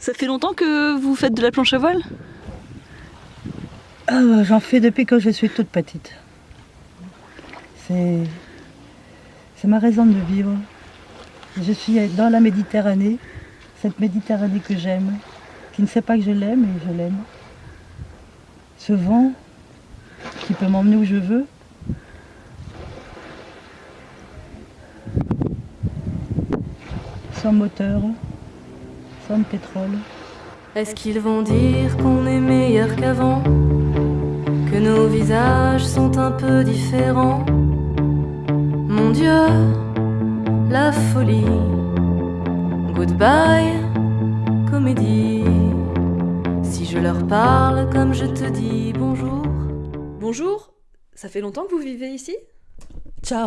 Ça fait longtemps que vous faites de la planche à voile? Ah, J'en fais depuis que je suis toute petite. C'est ma raison de vivre. Je suis dans la Méditerranée, cette Méditerranée que j'aime, qui ne sait pas que je l'aime et je l'aime. Ce vent qui peut m'emmener où je veux. Sans moteur, pétrole. Est-ce qu'ils vont dire qu'on est meilleur qu'avant Que nos visages sont un peu différents Mon Dieu, la folie. Goodbye, comédie. Si je leur parle comme je te dis bonjour. Bonjour, ça fait longtemps que vous vivez ici 在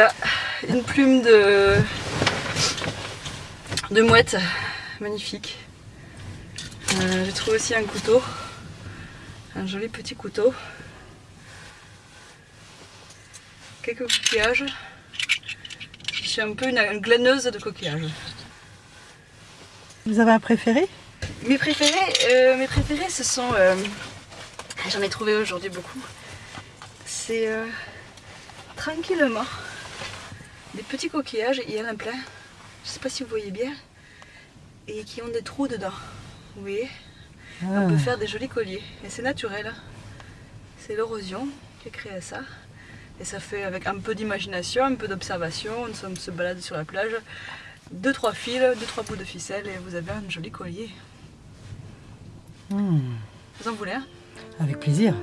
Voilà, une plume de, de mouette, magnifique. Euh, J'ai trouvé aussi un couteau, un joli petit couteau. Quelques coquillages. Je suis un peu une, une glaneuse de coquillages. Vous avez un préféré? Mes préférés, euh, mes préférés, ce sont. euh, J'en ai trouvé aujourd'hui beaucoup. C'est tranquillement des petits coquillages. Il y en a plein. Je sais pas si vous voyez bien. Et qui ont des trous dedans. Vous voyez On peut faire des jolis colliers. Et c'est naturel. hein. C'est l'érosion qui a créé ça. Et ça fait avec un peu d'imagination, un peu d'observation. On se- on se balade sur la plage. Deux, trois fils, deux, trois bouts de ficelle et vous avez un joli collier. Hmm, Vous en voulez un? Avec plaisir.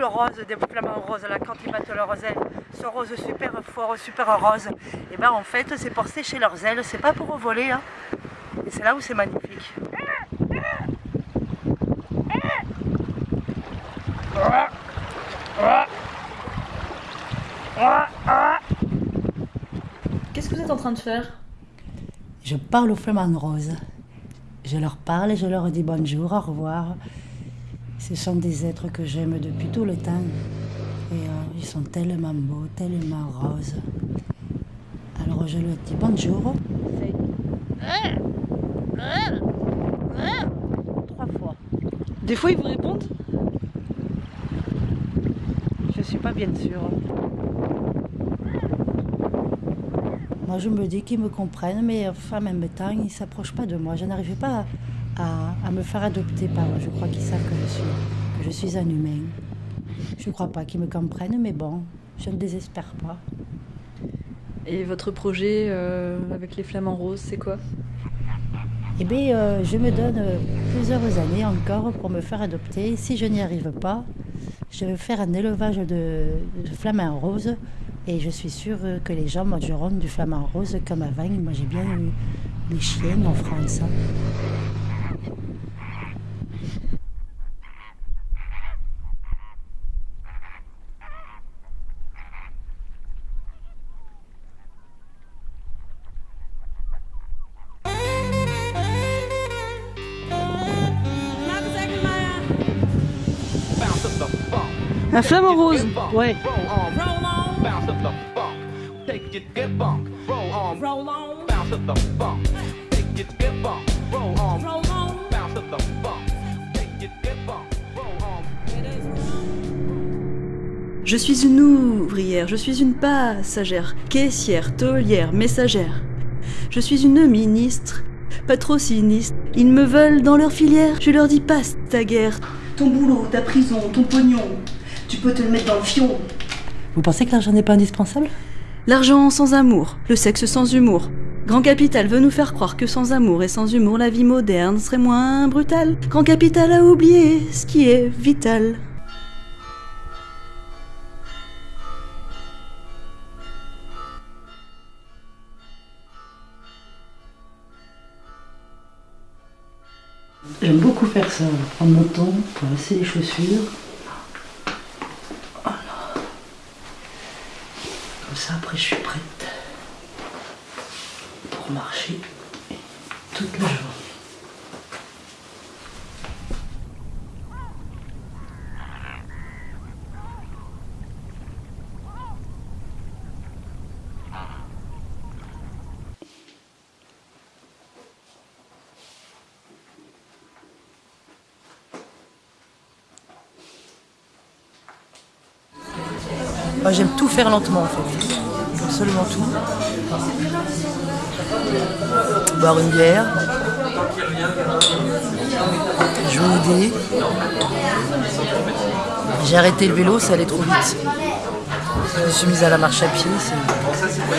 Le rose des flamants roses là quand ils battent leurs ailes, ce rose super fort, super rose. Et ben en fait c'est pour sécher leurs ailes, c'est pas pour voler. hein. Et c'est là où c'est magnifique. Qu'est-ce que vous êtes en train de faire? Je parle aux flamants roses. Je leur parle et je leur dis bonjour, au revoir. Ce sont des êtres que j'aime depuis tout le temps. Et euh, ils sont tellement beaux, tellement roses. Alors je leur dis bonjour. Trois fois. Des fois ils vous répondent Je suis pas bien sûre. Moi je me dis qu'ils me comprennent, mais enfin, en même temps, ils ne s'approchent pas de moi. Je n'arrive pas à, à me faire adopter par. Je crois qu'ils savent que je suis, que je suis un humain. Je ne crois pas qu'ils me comprennent, mais bon, je ne désespère pas. Et votre projet euh, avec les flamants roses, c'est quoi? Eh bien, euh, je me donne euh, plusieurs années encore pour me faire adopter. Si je n'y arrive pas, je vais faire un élevage de, de flamants roses. Et je suis sûre que les gens mangeront du flamant rose comme avant. Moi, j'ai bien eu les chiens en France. Un flamant rose, ouais. Je suis une ouvrière, je suis une passagère, caissière, taulière, messagère. Je suis une ministre, pas trop sinistre. Ils me veulent dans leur filière, je leur dis passe ta guerre. Ton boulot, ta prison, ton pognon, tu peux te le mettre dans le fion. Vous pensez que l'argent n'est pas indispensable? L'argent sans amour, le sexe sans humour. Grand Capital veut nous faire croire que sans amour et sans humour, la vie moderne serait moins brutale. Grand Capital a oublié ce qui est vital. J'aime beaucoup faire ça, prendre mon temps pour lasser les chaussures. Voilà. Comme ça, après, je suis prête pour marcher toute la journée. J'aime tout faire lentement en fait. Tout. Boire une bière. Jouer au dé. J'ai arrêté le vélo, ça allait trop vite. Je me suis mise à la marche à pied.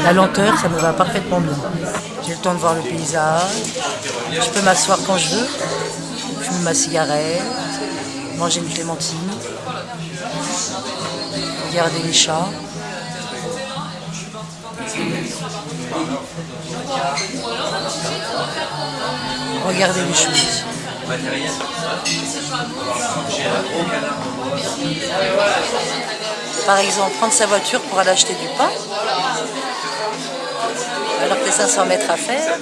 La lenteur, ça me va parfaitement bien. J'ai le temps de voir le paysage. Je peux m'asseoir quand je veux. Fumer ma cigarette. Manger une clémentine regarder les chats. Regarder les choses. Par exemple, prendre sa voiture pour aller acheter du pain, alors que 500 mètres à faire.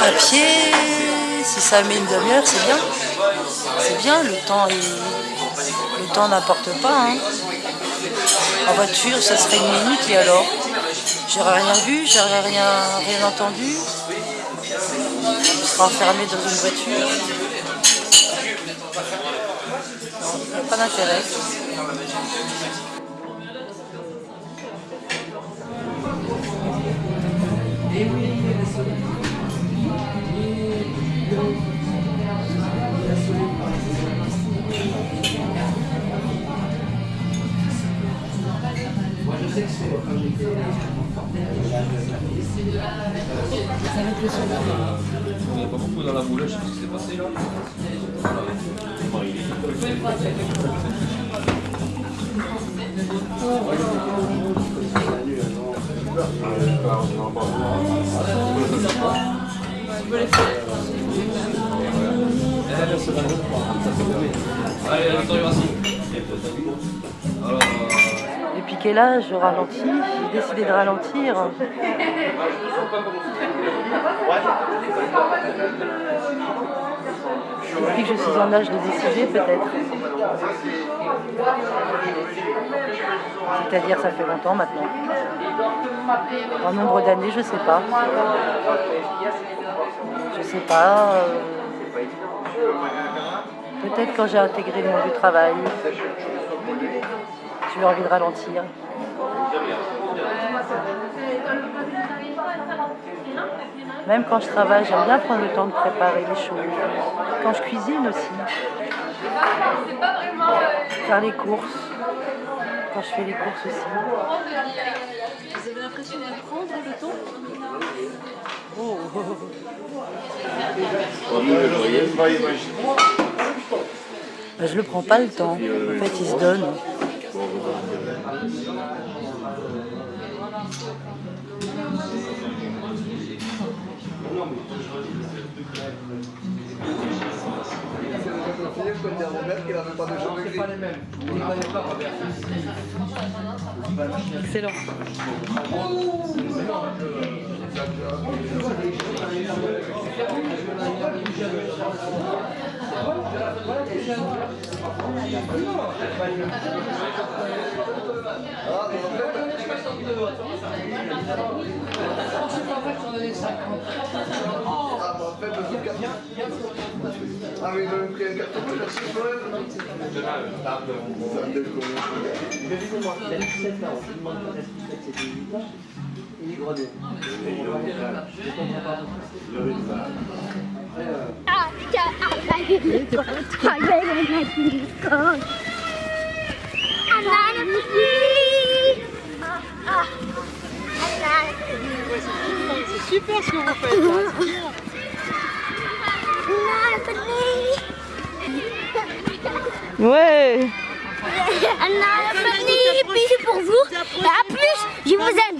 À pied, si ça met une demi-heure, c'est bien. C'est bien, le temps. Le temps n'importe pas. hein. En voiture, ça serait une minute et alors J'aurais rien vu, j'aurais rien, rien entendu. Je serais enfermé dans une voiture. Pas d'intérêt. On n'est pas beaucoup dans la boule, je sais pas ce qui s'est passé là. Allez, attends, merci. Alors, quel âge je ralentis J'ai décidé de ralentir. Depuis que je suis en âge de décider, peut-être. C'est-à-dire, ça fait longtemps maintenant. En nombre d'années, je sais pas. Je sais pas. euh, Peut-être quand j'ai intégré le monde du travail, j'ai eu envie de ralentir. Même quand je travaille, j'aime bien prendre le temps de préparer les choses. Quand je cuisine aussi. Faire les courses. Quand je fais les courses aussi. Vous avez l'impression de prendre le temps Oh. Ben, je le prends pas le temps. En fait, il se donne. Excellent. Ah ils ont pris. Ah, ah, Ah, C'est super ce que vous faites. Ouais pour vous. Plus, je vous aime.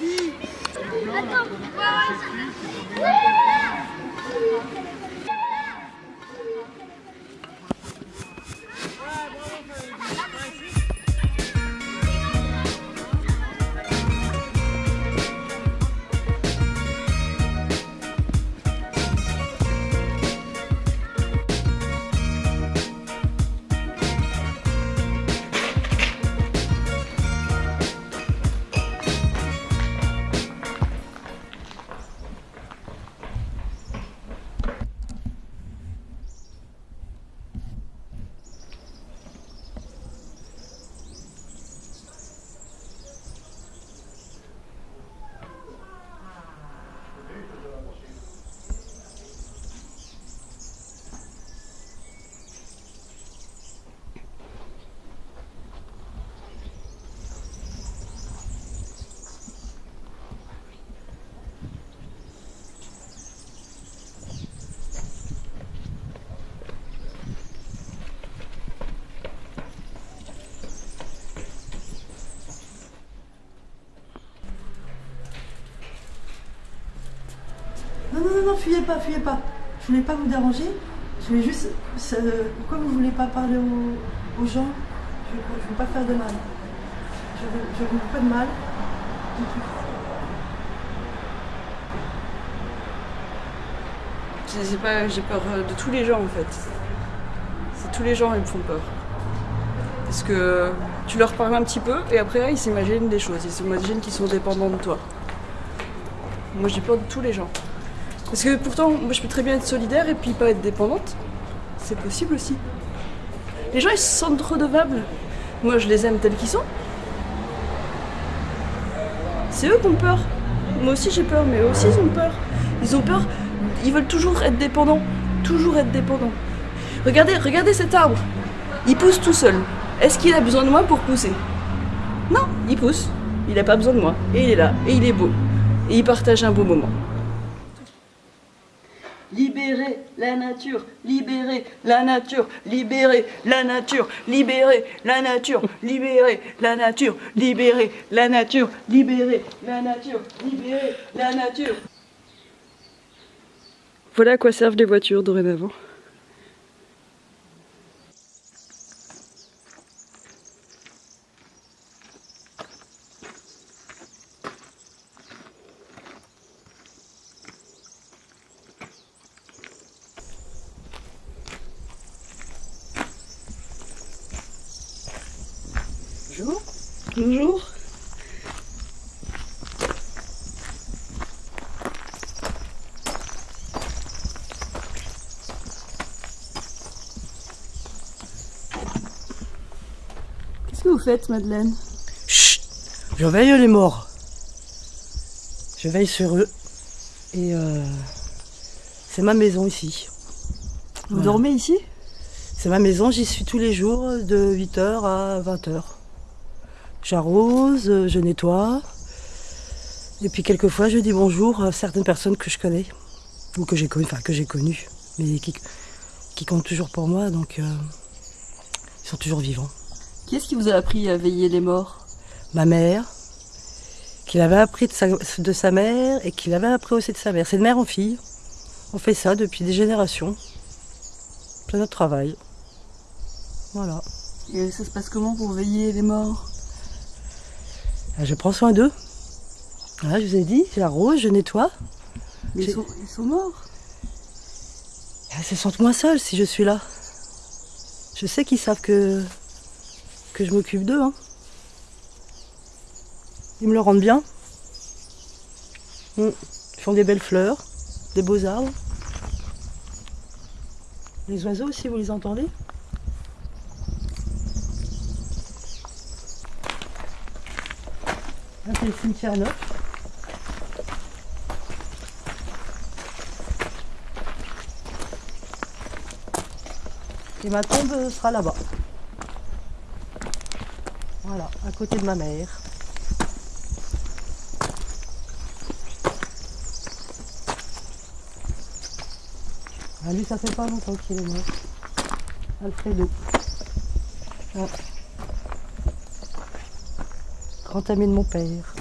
Non, fuyez pas, fuyez pas. Je voulais pas vous déranger. Je voulais juste. ça- pourquoi vous voulez pas parler aux, gens? Je ne veux, pas faire de mal. Je veux, je veux pas de mal. du tout. J'ai peur euh, de tous les gens en fait. C'est tous les gens ils me font peur. Parce que tu leur parles un petit peu et après ils s'imaginent des choses, ils s'imaginent qu'ils sont dépendants de toi. Moi j'ai peur de tous les gens. Parce que pourtant, moi je peux très bien être solidaire et puis pas être dépendante. C'est possible aussi. Les gens ils se sentent redevables. Moi je les aime tels qu'ils sont. C'est eux qui ont peur. Moi aussi j'ai peur, mais eux aussi ils ont peur. Ils ont peur, ils veulent toujours être dépendants. Toujours être dépendants. Regardez, regardez cet arbre. Il pousse tout seul. Est-ce qu'il a besoin de moi pour pousser? Non, il pousse. Il n'a pas besoin de moi. Et il est là. Et il est beau. Et il partage un beau moment. La nature, libérer la nature, libérer la nature, libérer la nature, libérer la nature, libérer la nature, libérer la nature, libérer la nature. Voilà à quoi servent les voitures dorénavant. Bonjour. Bonjour. Qu'est-ce que vous faites, Madeleine Chut Je veille les morts. Je veille sur eux. Et euh, c'est ma maison ici. Vous Voilà. dormez ici C'est ma maison, j'y suis tous les jours de 8h à 20h. J'arrose, euh, je nettoie. Et puis quelquefois je dis bonjour à certaines personnes que je connais. Ou que j'ai connues, enfin que j'ai connues. Mais qui, qui comptent toujours pour moi, donc euh, ils sont toujours vivants. Qui est-ce qui vous a appris à veiller les morts? Ma mère, qui l'avait appris de sa, de sa mère et qui l'avait appris aussi de sa mère. C'est de mère en fille. On fait ça depuis des générations. C'est notre travail. Voilà. Et ça se passe comment pour veiller les morts? Ah, Je prends soin d'eux. Voilà, je vous ai dit, j'arrose, je nettoie. Mais ils sont, ils sont morts. Elles se sentent moins seules si je suis là. Je sais qu'ils savent que, que je m'occupe d'eux. hein. Ils me le rendent bien. Ils font des belles fleurs, des beaux arbres. Les oiseaux aussi, vous les entendez? Là, c'est le cimetière neuf. Et ma tombe sera là-bas. Voilà, à côté de ma mère. Ah, lui, ça fait pas longtemps qu'il est mort. Alfredo. Ouais. Grand ami de mon père.